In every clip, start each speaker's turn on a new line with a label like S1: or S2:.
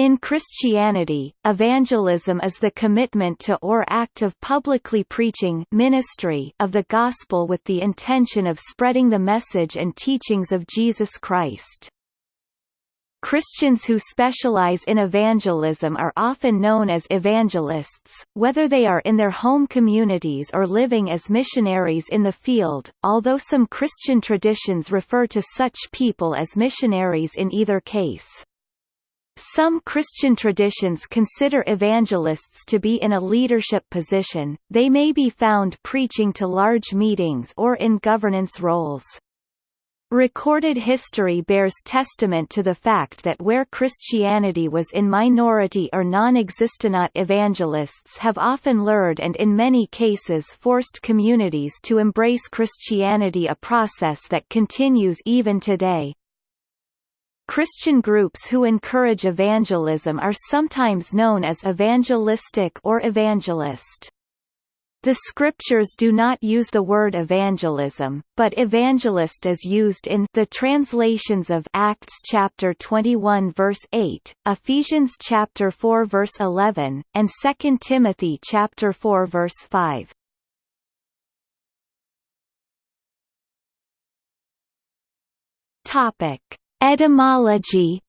S1: In Christianity, evangelism is the commitment to or act of publicly preaching ministry of the gospel with the intention of spreading the message and teachings of Jesus Christ. Christians who specialize in evangelism are often known as evangelists, whether they are in their home communities or living as missionaries in the field, although some Christian traditions refer to such people as missionaries in either case. Some Christian traditions consider evangelists to be in a leadership position, they may be found preaching to large meetings or in governance roles. Recorded history bears testament to the fact that where Christianity was in minority or non-existent evangelists have often lured and in many cases forced communities to embrace Christianity a process that continues even today. Christian groups who encourage evangelism are sometimes known as evangelistic or evangelist. The scriptures do not use the word evangelism, but evangelist is used in the translations of Acts chapter 21 verse 8, Ephesians chapter 4 verse 11, and 2 Timothy chapter 4 verse 5. Topic: Etymology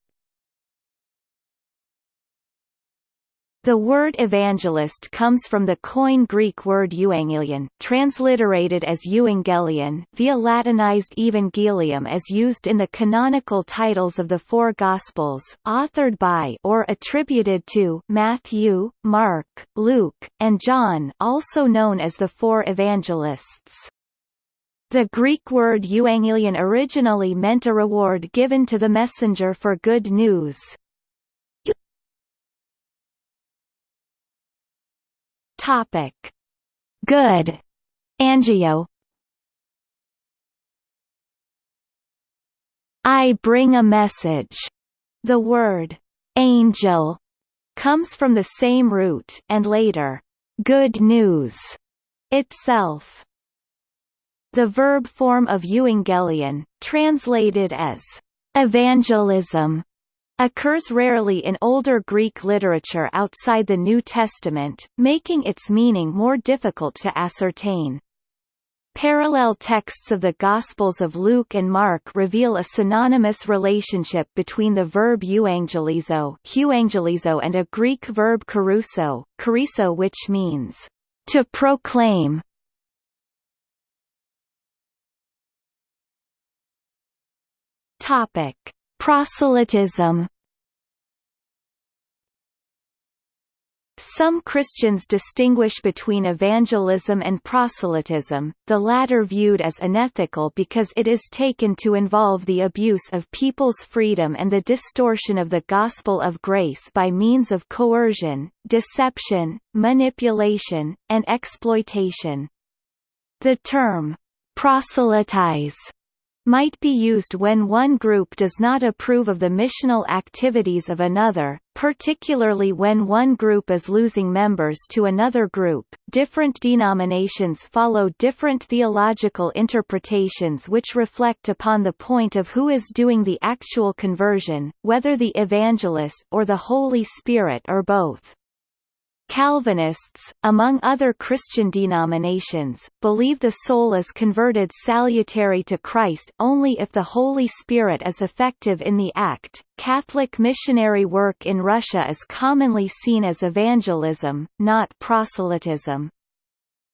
S1: The word evangelist comes from the Koine Greek word euangelion, transliterated as euangelion, via Latinized evangelium as used in the canonical titles of the four Gospels, authored by or attributed to Matthew, Mark, Luke, and John also known as the four evangelists. The Greek word euangelion originally meant a reward given to the messenger for good news. Topic. Good. Angello I bring a message. The word angel comes from the same root and later good news itself. The verb form of euangelion, translated as evangelism, occurs rarely in older Greek literature outside the New Testament, making its meaning more difficult to ascertain. Parallel texts of the Gospels of Luke and Mark reveal a synonymous relationship between the verb euangelizo, euangelizo and a Greek verb kerusso, kerusso which means to proclaim. Topic: Proselytism Some Christians distinguish between evangelism and proselytism, the latter viewed as unethical because it is taken to involve the abuse of people's freedom and the distortion of the gospel of grace by means of coercion, deception, manipulation, and exploitation. The term, proselytize might be used when one group does not approve of the missional activities of another, particularly when one group is losing members to another group. Different denominations follow different theological interpretations which reflect upon the point of who is doing the actual conversion, whether the evangelist or the Holy Spirit or both. Calvinists, among other Christian denominations, believe the soul is converted salutary to Christ only if the Holy Spirit is effective in the act. Catholic missionary work in Russia is commonly seen as evangelism, not proselytism.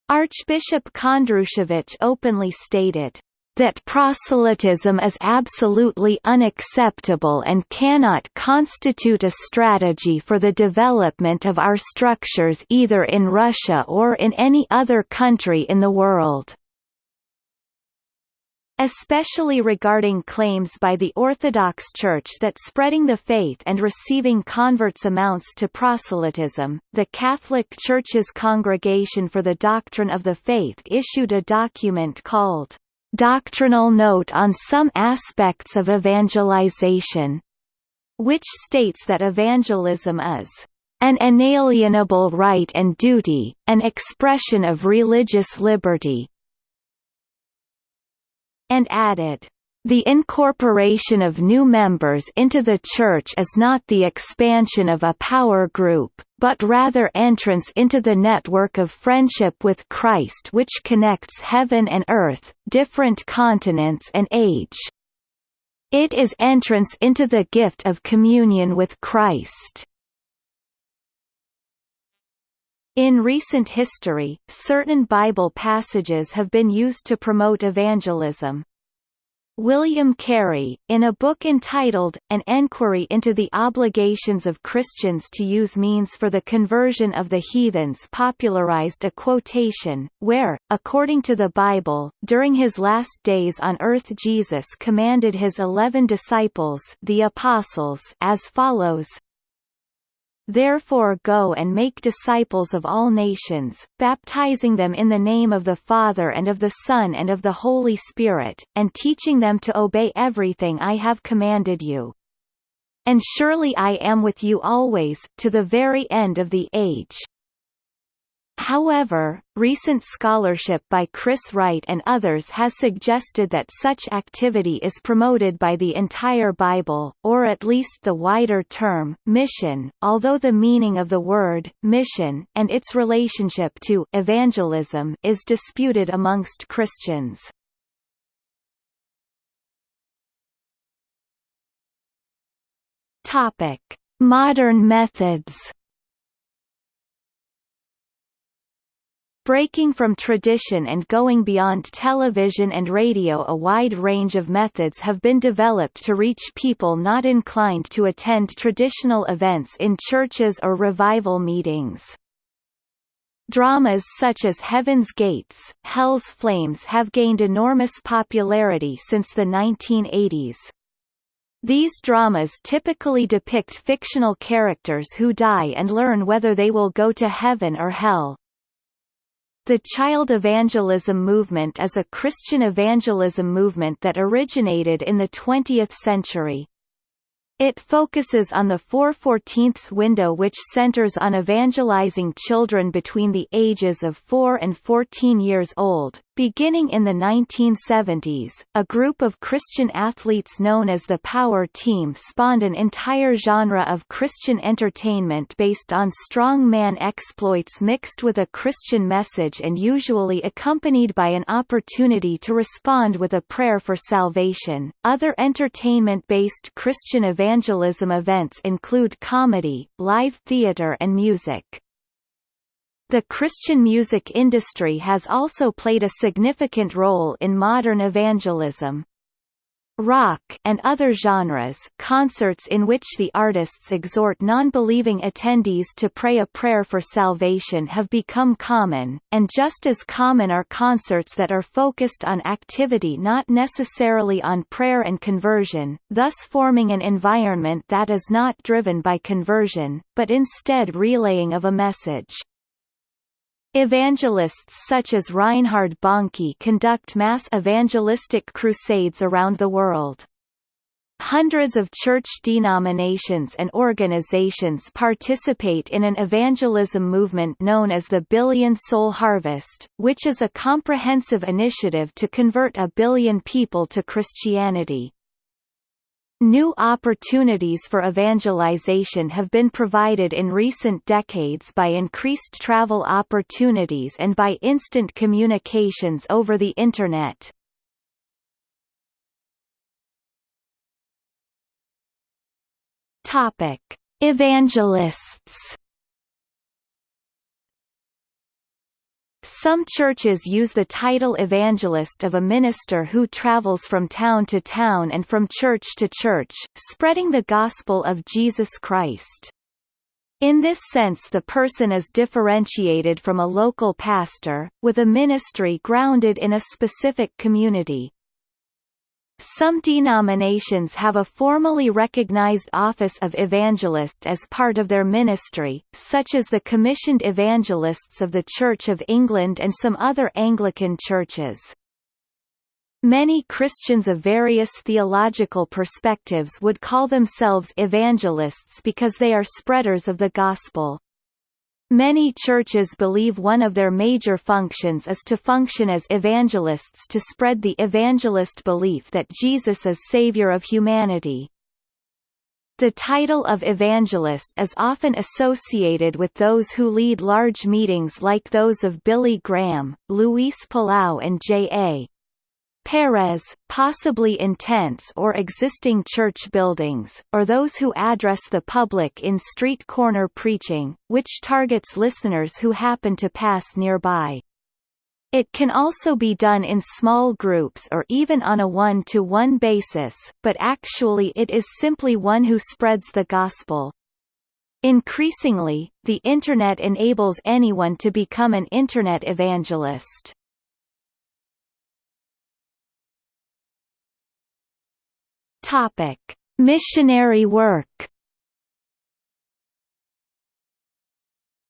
S1: Archbishop Kondrushevich openly stated, that proselytism is absolutely unacceptable and cannot constitute a strategy for the development of our structures either in Russia or in any other country in the world especially regarding claims by the Orthodox Church that spreading the faith and receiving converts amounts to proselytism. The Catholic Church's Congregation for the Doctrine of the Faith issued a document called doctrinal note on some aspects of evangelization, which states that evangelism is an inalienable right and duty, an expression of religious liberty, and added, The incorporation of new members into the Church is not the expansion of a power group, but rather entrance into the network of friendship with Christ which connects heaven and earth, different continents and age. It is entrance into the gift of communion with Christ. In recent history, certain Bible passages have been used to promote evangelism. William Carey, in a book entitled, An Enquiry into the Obligations of Christians to Use Means for the Conversion of the Heathens popularized a quotation, where, according to the Bible, during his last days on earth Jesus commanded his eleven disciples the apostles as follows, Therefore go and make disciples of all nations, baptizing them in the name of the Father and of the Son and of the Holy Spirit, and teaching them to obey everything I have commanded you. And surely I am with you always, to the very end of the age. However, recent scholarship by Chris Wright and others has suggested that such activity is promoted by the entire Bible, or at least the wider term, mission, although the meaning of the word, mission, and its relationship to evangelism is disputed amongst Christians. Modern methods Breaking from tradition and going beyond television and radio a wide range of methods have been developed to reach people not inclined to attend traditional events in churches or revival meetings. Dramas such as Heaven's Gates, Hell's Flames have gained enormous popularity since the 1980s. These dramas typically depict fictional characters who die and learn whether they will go to heaven or hell. The child evangelism movement is a Christian evangelism movement that originated in the 20th century. It focuses on the 4/14ths window which centers on evangelizing children between the ages of 4 and 14 years old. Beginning in the 1970s, a group of Christian athletes known as the Power Team spawned an entire genre of Christian entertainment based on strongman exploits mixed with a Christian message and usually accompanied by an opportunity to respond with a prayer for salvation. Other entertainment-based Christian evangelism events include comedy, live theater and music. The Christian music industry has also played a significant role in modern evangelism. Rock and other genres concerts in which the artists exhort non-believing attendees to pray a prayer for salvation have become common, and just as common are concerts that are focused on activity not necessarily on prayer and conversion, thus forming an environment that is not driven by conversion, but instead relaying of a message. Evangelists such as Reinhard Bonnke conduct mass evangelistic crusades around the world. Hundreds of church denominations and organizations participate in an evangelism movement known as the Billion Soul Harvest, which is a comprehensive initiative to convert a billion people to Christianity. New opportunities for evangelization have been provided in recent decades by increased travel opportunities and by instant communications over the Internet. Evangelists Some churches use the title evangelist of a minister who travels from town to town and from church to church, spreading the gospel of Jesus Christ. In this sense the person is differentiated from a local pastor, with a ministry grounded in a specific community. Some denominations have a formally recognized office of evangelist as part of their ministry, such as the Commissioned Evangelists of the Church of England and some other Anglican churches. Many Christians of various theological perspectives would call themselves evangelists because they are spreaders of the gospel. Many churches believe one of their major functions is to function as evangelists to spread the evangelist belief that Jesus is Savior of humanity. The title of evangelist is often associated with those who lead large meetings like those of Billy Graham, Luis Palau and J.A. Perez, possibly in tents or existing church buildings, or those who address the public in street corner preaching, which targets listeners who happen to pass nearby. It can also be done in small groups or even on a one-to-one -one basis, but actually it is simply one who spreads the gospel. Increasingly, the Internet enables anyone to become an Internet evangelist. Topic: Missionary work.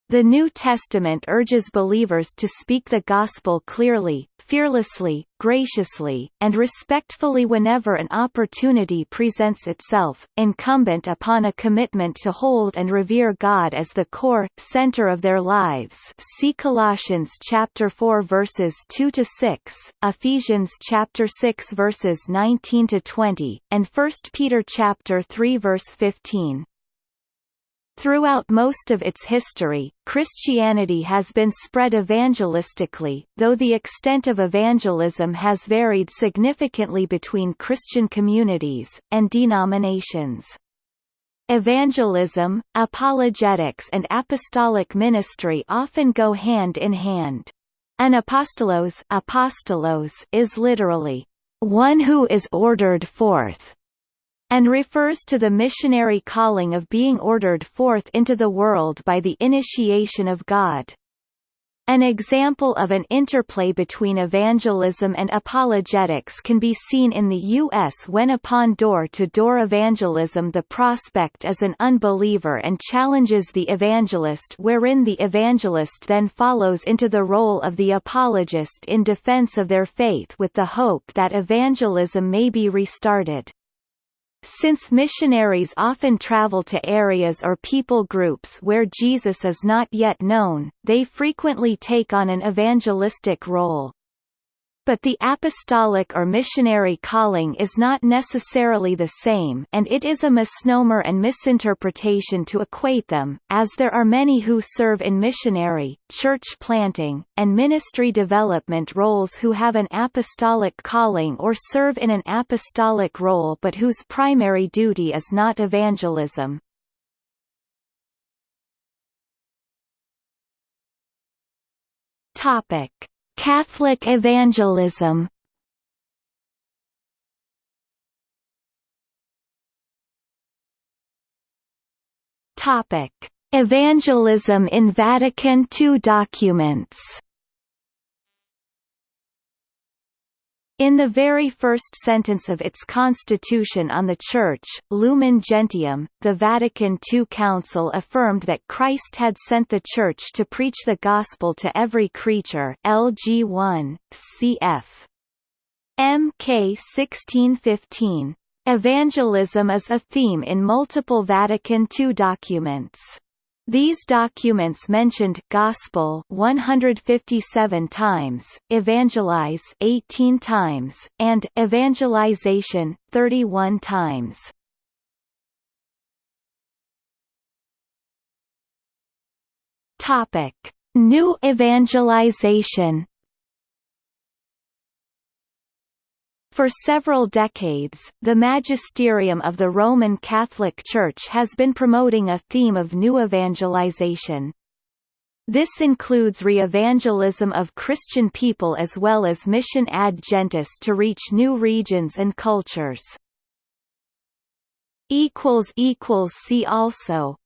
S1: The New Testament urges believers to speak the gospel clearly, fearlessly, graciously, and respectfully whenever an opportunity presents itself, incumbent upon a commitment to hold and revere God as the core, center of their lives see Colossians chapter 4 verses 2 to 6, Ephesians chapter 6 verses 19 to 20, and 1 Peter chapter 3 verse 15. Throughout most of its history, Christianity has been spread evangelistically, though the extent of evangelism has varied significantly between Christian communities, and denominations. Evangelism, apologetics and apostolic ministry often go hand in hand. An apostolos, apostolos is literally, one who is ordered forth, and refers to the missionary calling of being ordered forth into the world by the initiation of God. An example of an interplay between evangelism and apologetics can be seen in the U.S. when upon door-to-door -door evangelism the prospect is an unbeliever and challenges the evangelist wherein the evangelist then follows into the role of the apologist in defense of their faith with the hope that evangelism may be restarted. Since missionaries often travel to areas or people groups where Jesus is not yet known, they frequently take on an evangelistic role. But the apostolic or missionary calling is not necessarily the same and it is a misnomer and misinterpretation to equate them, as there are many who serve in missionary, church planting, and ministry development roles who have an apostolic calling or serve in an apostolic role but whose primary duty is not evangelism. Topic Catholic evangelism. Topic: Evangelism in Vatican II documents In the very first sentence of its constitution on the Church, Lumen Gentium, the Vatican II Council affirmed that Christ had sent the Church to preach the Gospel to every creature LG 1, cf. MK 1615. Evangelism is a theme in multiple Vatican II documents. These documents mentioned gospel 157 times, evangelize 18 times, and evangelization 31 times. Topic: New evangelization For several decades, the magisterium of the Roman Catholic Church has been promoting a theme of new evangelization. This includes re-evangelism of Christian people as well as mission ad gentes to reach new regions and cultures. See also